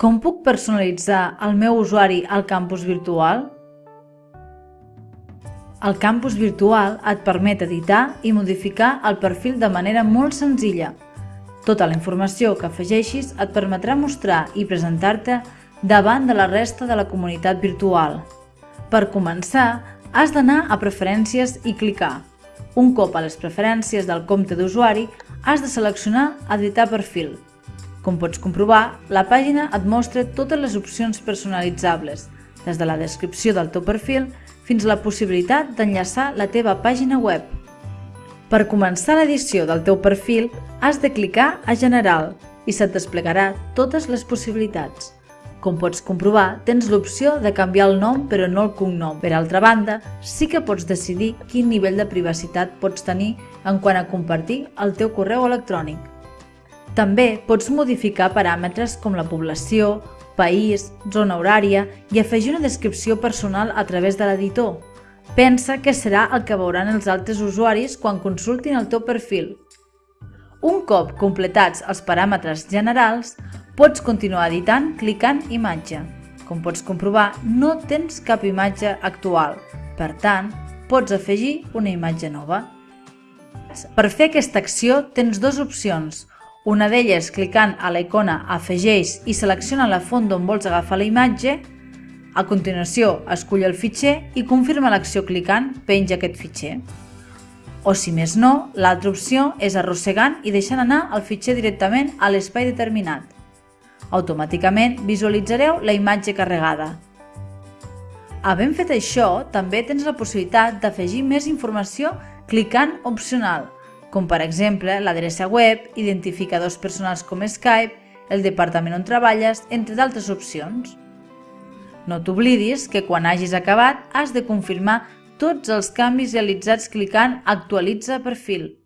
Com puc personalitzar el meu usuari al campus virtual? El campus virtual et permet editar i modificar el perfil de manera molt senzilla. Tota la informació que afegeixis et permetrà mostrar i presentar-te davant de la resta de la comunitat virtual. Per començar, has d'anar a Preferències i clicar. Un cop a les preferències del compte d'usuari, has de seleccionar Editar perfil. Com pots comprovar, la pàgina et mostra totes les opcions personalitzables, des de la descripció del teu perfil fins a la possibilitat d'enllaçar la teva pàgina web. Per començar l'edició del teu perfil, has de clicar a General i se't desplegarà totes les possibilitats. Com pots comprovar, tens l'opció de canviar el nom però no el cognom. Per altra banda, sí que pots decidir quin nivell de privacitat pots tenir en quant a compartir el teu correu electrònic. També pots modificar paràmetres com la població, país, zona horària i afegir una descripció personal a través de l'editor. Pensa que serà el que veuran els altres usuaris quan consultin el teu perfil. Un cop completats els paràmetres generals, Pots continuar editant clicant imatge. Com pots comprovar, no tens cap imatge actual. Per tant, pots afegir una imatge nova. Per fer aquesta acció tens dues opcions. Una d'elles clicant a la icona Afegeix i selecciona la font d'on vols agafar la imatge. A continuació, escull el fitxer i confirma l'acció clicant Penja aquest fitxer. O si més no, l'altra opció és arrossegant i deixant anar el fitxer directament a l'espai determinat. Automàticament visualitzareu la imatge carregada. Havent fet això, també tens la possibilitat d'afegir més informació clicant opcional, com per exemple l'adreça web, identificadors personals com Skype, el departament on treballes, entre d'altres opcions. No t'oblidis que quan hagis acabat has de confirmar tots els canvis realitzats clicant Actualitza perfil.